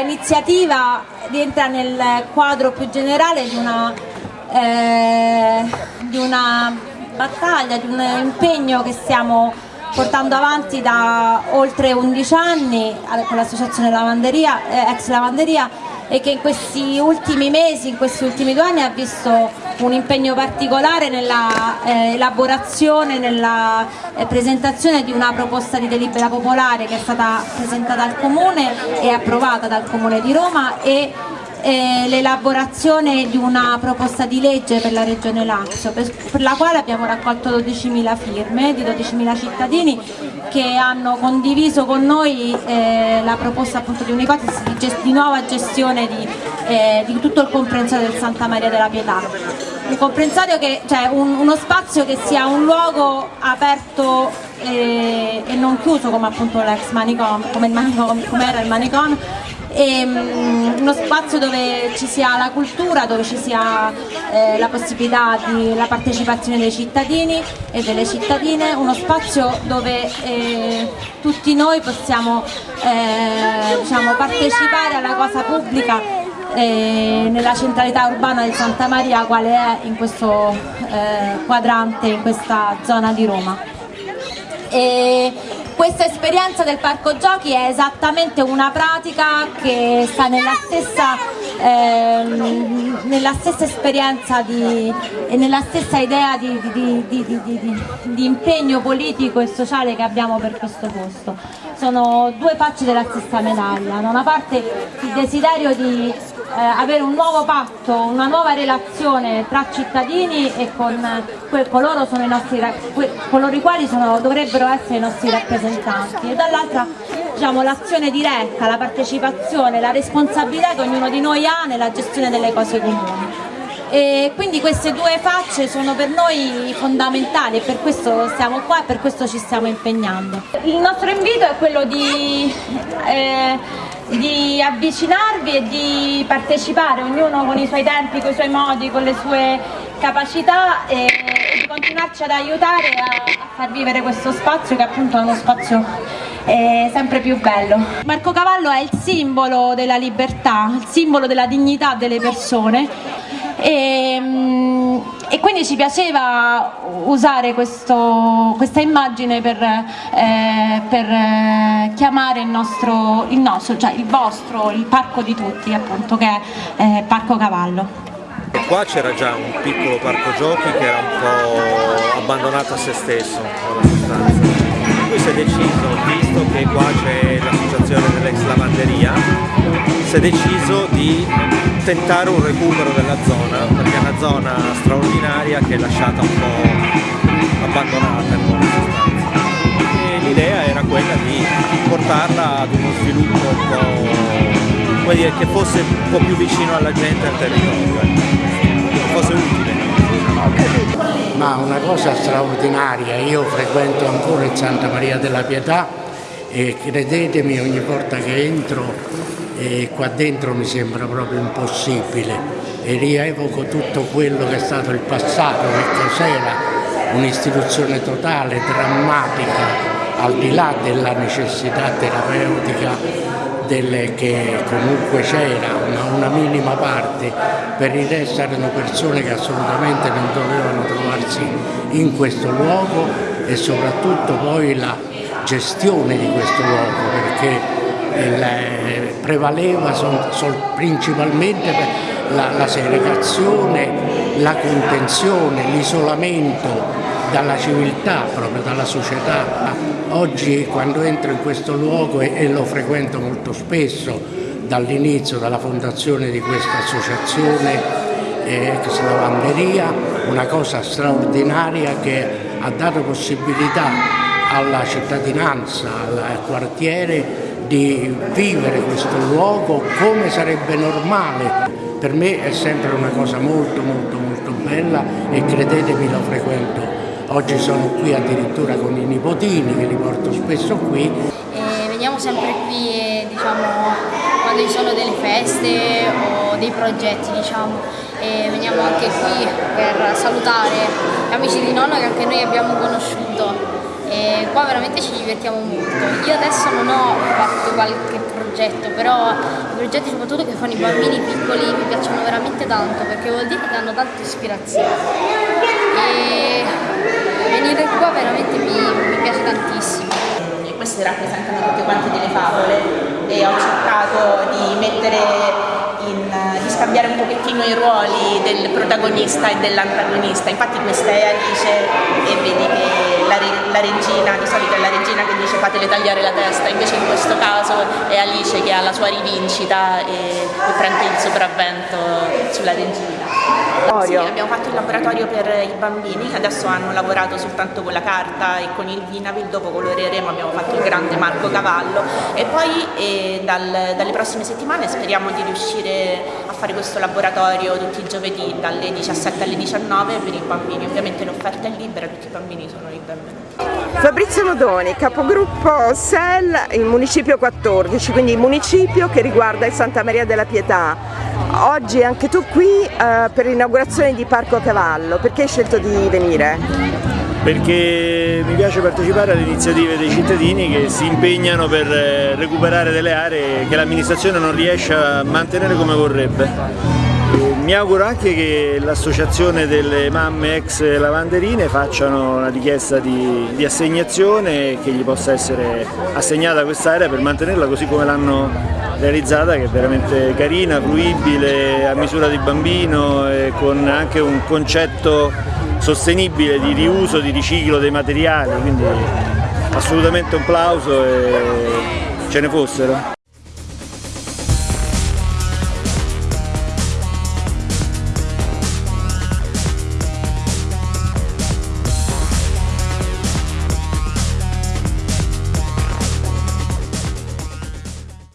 iniziativa rientra nel quadro più generale di una, eh, di una battaglia, di un impegno che stiamo portando avanti da oltre 11 anni con l'associazione Lavanderia, eh, ex Lavanderia e che in questi ultimi mesi, in questi ultimi due anni ha visto un impegno particolare nella eh, elaborazione, nella eh, presentazione di una proposta di delibera popolare che è stata presentata al Comune e approvata dal Comune di Roma e eh, l'elaborazione di una proposta di legge per la Regione Lazio, per, la quale abbiamo raccolto 12.000 firme di 12.000 cittadini che hanno condiviso con noi eh, la proposta appunto di un'ipotesi di, nuova gestione di, eh, di, tutto il comprensorio del Santa Maria della Pietà. Un comprensorio che, cioè un, uno spazio che sia un luogo aperto eh, e non chiuso come appunto l'ex manicom, come, come era il manicom, e, um, uno spazio dove ci sia la cultura, dove ci sia eh, la possibilità della partecipazione dei cittadini e delle cittadine, uno spazio dove eh, tutti noi possiamo eh, diciamo, partecipare alla cosa pubblica eh, nella centralità urbana di Santa Maria quale è in questo eh, quadrante, in questa zona di Roma. E questa esperienza del parco giochi è esattamente una pratica che sta nella stessa, ehm, nella stessa esperienza di, e nella stessa idea di, di, di, impegno politico e sociale che abbiamo per questo posto. Sono due facce della stessa medaglia, da una parte il desiderio di eh, avere un nuovo patto, una nuova relazione tra cittadini e con coloro, i, nostri, coloro i quali sono, dovrebbero essere i nostri rappresentanti e dall'altra diciamo, l'azione diretta, la partecipazione, la responsabilità che ognuno di noi ha nella gestione delle cose comuni. E quindi queste due facce sono per noi fondamentali e per questo siamo qua e per questo ci stiamo impegnando. Il nostro invito è quello di eh, di avvicinarvi e di partecipare, ognuno con i suoi tempi, con i suoi modi, con le sue capacità e, e di continuarci ad aiutare a, a, far vivere questo spazio che appunto è uno spazio eh, sempre più bello. Marco Cavallo è il simbolo della libertà, il simbolo della dignità delle persone e, mm, e quindi ci piaceva usare questo, questa immagine per, eh, per eh, chiamare il nostro, il nostro, cioè il vostro, il parco di tutti appunto che è eh, Parco Cavallo. Qua c'era già un piccolo parco giochi che era un po' abbandonato a se stesso, Qui si è deciso, visto che qua c'è l'associazione dell'ex lavanderia, si è deciso di tentare un recupero della zona, perché è una zona straordinaria che è lasciata un po' abbandonata in buona sostanza. E l'idea era quella di portarla ad uno sviluppo un po' dire, che fosse un po' più vicino alla gente e al territorio, che fosse utile. Ma una cosa straordinaria, io frequento ancora il Santa Maria della Pietà e credetemi ogni volta che entro e qua dentro mi sembra proprio impossibile. E rievoco tutto quello che è stato il passato, che cos'era un'istituzione totale, drammatica, al di là della necessità terapeutica delle, che comunque c'era, una, una, minima parte, per il resto erano persone che assolutamente non dovevano trovarsi in questo luogo e soprattutto poi la gestione di questo luogo perché il, prevaleva sol, sol, principalmente la, la segregazione, la contenzione, l'isolamento dalla civiltà, proprio dalla società. Oggi quando entro in questo luogo e, e lo frequento molto spesso, dall'inizio, dalla fondazione di questa associazione eh, ex lavanderia, una cosa straordinaria che ha dato possibilità alla cittadinanza, al quartiere di vivere questo luogo come sarebbe normale. Per me è sempre una cosa molto molto molto bella e credetemi lo frequento. Oggi sono qui addirittura con i nipotini che li porto spesso qui. E veniamo sempre qui e, diciamo, quando ci sono delle feste o dei progetti diciamo, e veniamo anche qui per salutare gli amici di nonno che anche noi abbiamo conosciuto veramente ci divertiamo molto. Io adesso non ho fatto qualche progetto, però i progetti soprattutto che fanno i bambini piccoli mi piacciono veramente tanto perché vuol dire che hanno tanta ispirazione. E venire qua veramente mi, mi piace tantissimo. Queste rappresentano tutte quante delle favole e ho cercato di mettere in, di scambiare un pochettino i ruoli del protagonista e dell'antagonista. Infatti questa è Alice e vedi che la, la, regina, di solito è la regina che dice fatele tagliare la testa, invece in questo caso è Alice che ha la sua rivincita e, e prende il sopravvento sulla regina. Sì, abbiamo fatto il laboratorio per i bambini che adesso hanno lavorato soltanto con la carta e con il Vinavil, dopo coloreremo, abbiamo fatto il grande Marco Cavallo e poi eh, dal, dalle prossime settimane speriamo di riuscire fare questo laboratorio tutti i giovedì dalle 17 alle 19 per i bambini, ovviamente l'offerta è libera, tutti i bambini sono i benvenuti. Fabrizio Modoni, capogruppo SEL in municipio 14, quindi il municipio che riguarda il Santa Maria della Pietà. Oggi anche tu qui eh, per l'inaugurazione di Parco Cavallo, perché hai scelto di venire? Perché mi piace partecipare alle iniziative dei cittadini che si impegnano per eh, recuperare delle aree che l'amministrazione non riesce a mantenere come vorrebbe. Mi auguro anche che l'associazione delle mamme ex lavanderine facciano una richiesta di, di assegnazione e che gli possa essere assegnata quest'area per mantenerla così come l'hanno realizzata che è veramente carina, fruibile, a misura di bambino e con anche un concetto sostenibile di riuso, di riciclo dei materiali, quindi assolutamente un plauso e ce ne fossero.